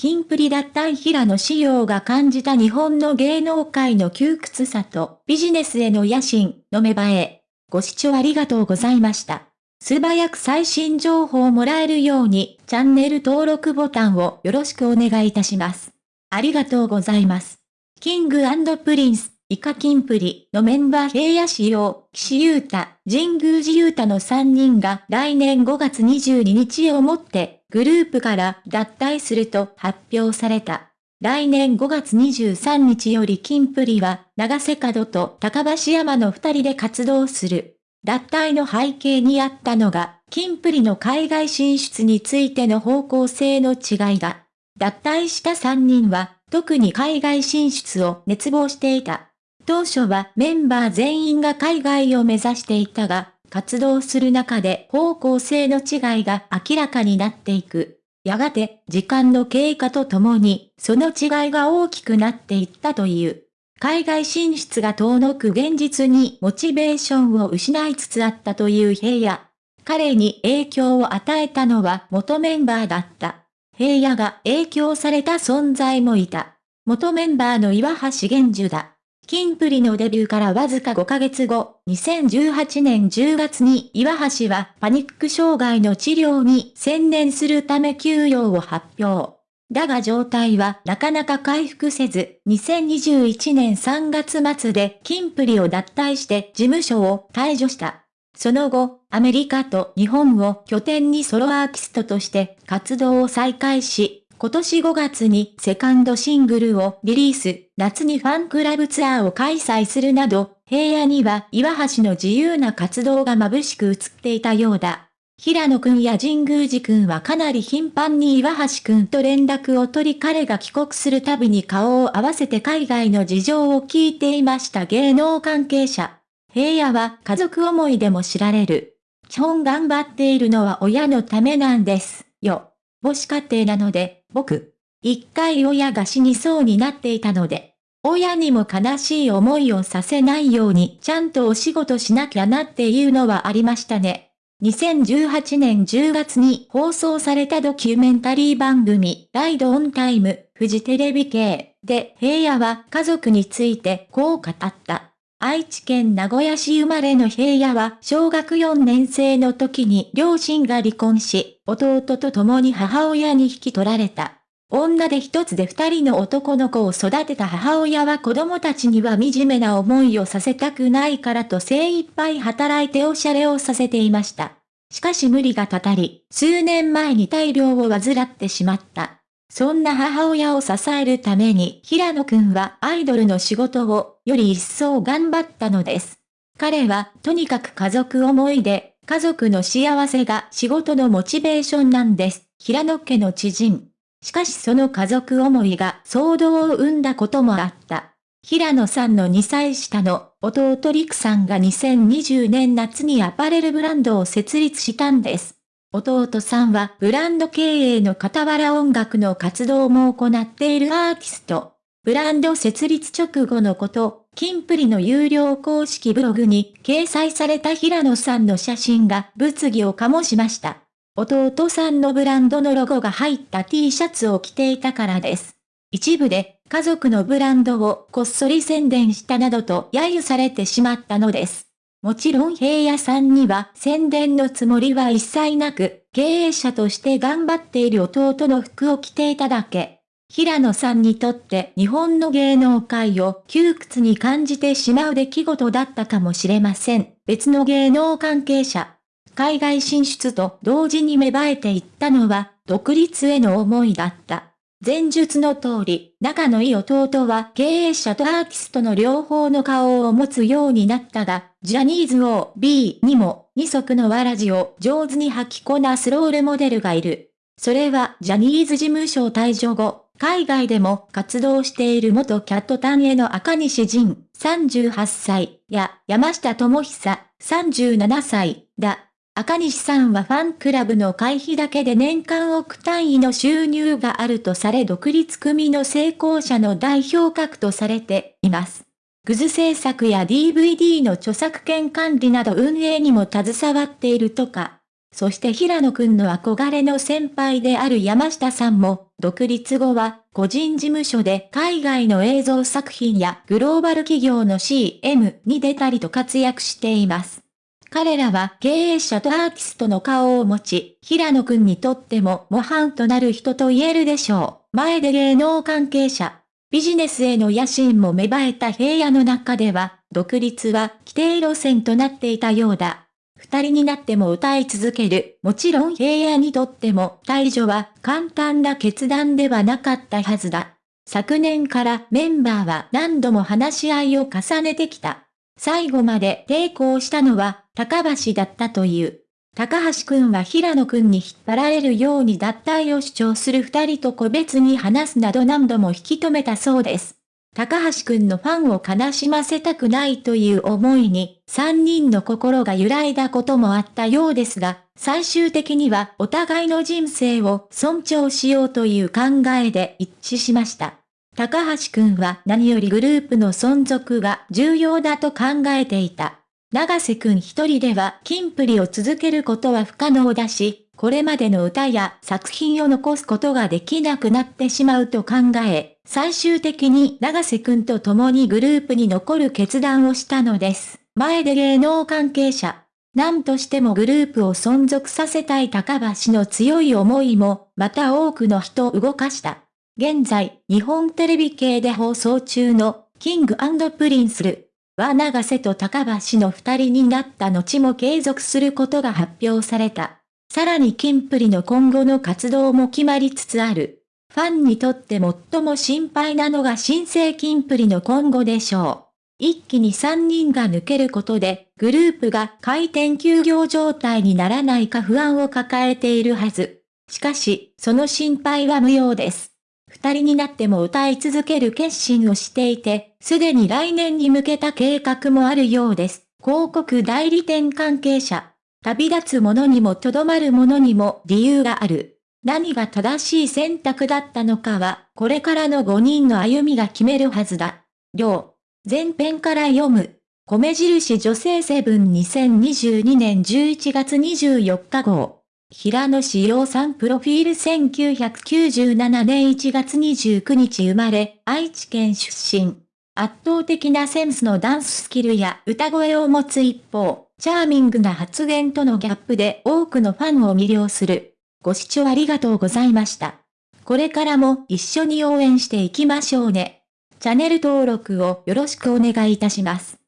キンプリ脱退平野紫耀が感じた日本の芸能界の窮屈さとビジネスへの野心の芽生え。ご視聴ありがとうございました。素早く最新情報をもらえるようにチャンネル登録ボタンをよろしくお願いいたします。ありがとうございます。 King & Prince、以下キンプリのメンバー平野紫耀、岸優太、神宮寺勇太の3人が来年5月22日をもってグループから脱退すると発表された。来年5月23日よりキンプリは長瀬角と高橋山の2人で活動する。脱退の背景にあったのが、キンプリの海外進出についての方向性の違いだ。脱退した3人は、特に海外進出を熱望していた。当初はメンバー全員が海外を目指していたが、活動する中で方向性の違いが明らかになっていく。やがて、時間の経過とともに、その違いが大きくなっていったという。海外進出が遠のく現実にモチベーションを失いつつあったという平野。彼に影響を与えたのは元メンバーだった。平野が影響された存在もいた。元メンバーの岩橋玄樹だ。キンプリのデビューからわずか5ヶ月後、2018年10月に岩橋はパニック障害の治療に専念するため休養を発表。だが状態はなかなか回復せず、2021年3月末でキンプリを脱退して事務所を退場した。その後、アメリカと日本を拠点にソロアーティストとして活動を再開し、今年5月にセカンドシングルをリリース、夏にファンクラブツアーを開催するなど、平野には岩橋の自由な活動が眩しく映っていたようだ。平野くんや神宮寺くんはかなり頻繁に岩橋くんと連絡を取り彼が帰国するたびに顔を合わせて海外の事情を聞いていました芸能関係者。平野は家族思いでも知られる。基本頑張っているのは親のためなんです、よ。母子家庭なので、僕、一回親が死にそうになっていたので、親にも悲しい思いをさせないようにちゃんとお仕事しなきゃなっていうのはありましたね。2018年10月に放送されたドキュメンタリー番組、ライドオンタイム、フジテレビ系で平野は家族についてこう語った。愛知県名古屋市生まれの平野は小学4年生の時に両親が離婚し、弟と共に母親に引き取られた。女で一つで二人の男の子を育てた母親は子供たちには惨めな思いをさせたくないからと精一杯働いておしゃれをさせていました。しかし無理がたたり、数年前に大量を患ってしまった。そんな母親を支えるために平野くんはアイドルの仕事をより一層頑張ったのです。彼はとにかく家族思いで、家族の幸せが仕事のモチベーションなんです。平野家の知人。しかしその家族思いが騒動を生んだこともあった。平野さんの2歳下の弟陸さんが2020年夏にアパレルブランドを設立したんです。弟さんはブランド経営の傍ら音楽の活動も行っているアーティスト。ブランド設立直後のこと、キンプリの有料公式ブログに掲載された平野さんの写真が物議を醸しました。弟さんのブランドのロゴが入った T シャツを着ていたからです。一部で家族のブランドをこっそり宣伝したなどと揶揄されてしまったのです。もちろん平野さんには宣伝のつもりは一切なく、経営者として頑張っている弟の服を着ていただけ。平野さんにとって日本の芸能界を窮屈に感じてしまう出来事だったかもしれません。別の芸能関係者。海外進出と同時に芽生えていったのは、独立への思いだった。前述の通り、仲のいい弟は経営者とアーティストの両方の顔を持つようになったが、ジャニーズを B にも二足のわらじを上手に履きこなすロールモデルがいる。それはジャニーズ事務所退場後、海外でも活動している元キャットタンへの赤西仁38歳や山下智久37歳だ。赤西さんはファンクラブの会費だけで年間億単位の収入があるとされ独立組の成功者の代表格とされています。グズ制作や DVD の著作権管理など運営にも携わっているとか。そして平野くんの憧れの先輩である山下さんも、独立後は個人事務所で海外の映像作品やグローバル企業の CM に出たりと活躍しています。彼らは経営者とアーティストの顔を持ち、平野くんにとっても模範となる人と言えるでしょう。前で芸能関係者。ビジネスへの野心も芽生えた平野の中では、独立は規定路線となっていたようだ。二人になっても歌い続ける。もちろん平野にとっても退場は簡単な決断ではなかったはずだ。昨年からメンバーは何度も話し合いを重ねてきた。最後まで抵抗したのは高橋だったという。高橋くんは平野くんに引っ張られるように脱退を主張する二人と個別に話すなど何度も引き止めたそうです。高橋くんのファンを悲しませたくないという思いに、三人の心が揺らいだこともあったようですが、最終的にはお互いの人生を尊重しようという考えで一致しました。高橋くんは何よりグループの存続が重要だと考えていた。長瀬くん一人ではキンプリを続けることは不可能だし、これまでの歌や作品を残すことができなくなってしまうと考え、最終的に長瀬くんと共にグループに残る決断をしたのです。前で芸能関係者。何としてもグループを存続させたい高橋の強い思いも、また多くの人を動かした。現在、日本テレビ系で放送中の、 King & Princeる。は長瀬と高橋の二人になった後も継続することが発表された。さらにキンプリの今後の活動も決まりつつある。ファンにとって最も心配なのが新生キンプリの今後でしょう。一気に3人が抜けることで、グループが開店休業状態にならないか不安を抱えているはず。しかし、その心配は無用です。二人になっても歌い続ける決心をしていて、すでに来年に向けた計画もあるようです。広告代理店関係者。旅立つ者にもとどまる者にも理由がある。何が正しい選択だったのかは、これからの5人の歩みが決めるはずだ。両。前編から読む。米印女性セブン2022年11月24日号。平野志陽さんプロフィール1997年1月29日生まれ、愛知県出身。圧倒的なセンスのダンススキルや歌声を持つ一方、チャーミングな発言とのギャップで多くのファンを魅了する。ご視聴ありがとうございました。これからも一緒に応援していきましょうね。チャンネル登録をよろしくお願いいたします。